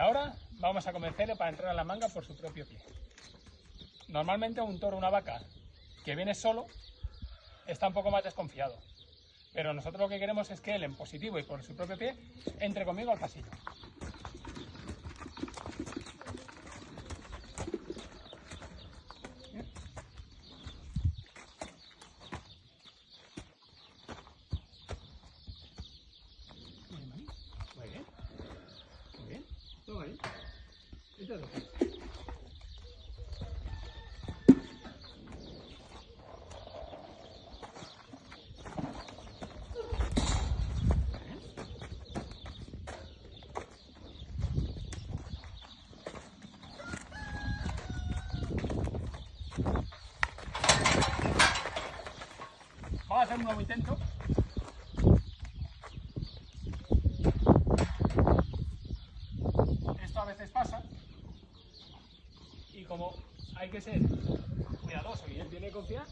ahora vamos a convencerle para entrar a la manga por su propio pie. Normalmente un toro una vaca que viene solo está un poco más desconfiado. Pero nosotros lo que queremos es que él, en positivo y por su propio pie, entre conmigo al pasillo. Este es otro. Vamos a hacer un nuevo intento. Esto a veces pasa. Y como hay que ser cuidadoso y él tiene que confiar,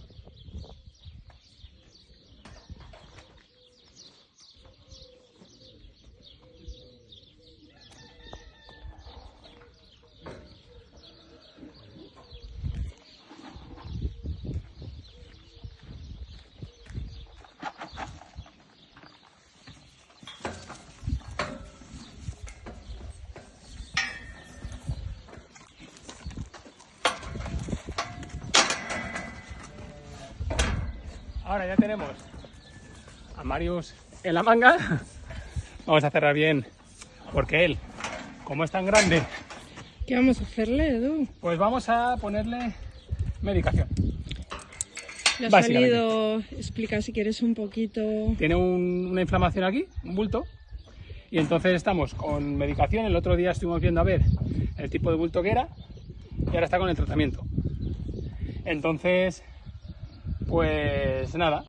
Ahora ya tenemos a Marius en la manga. Vamos a cerrar bien, porque él, como es tan grande, ¿Qué vamos a hacerle, Edu? pues vamos a ponerle medicación. Le ha salido, explica si quieres un poquito. Tiene un- una inflamación aquí, un bulto, y entonces estamos con medicación. El otro día estuvimos viendo a ver el tipo de bulto que era, y ahora está con el tratamiento. Entonces, pues nada,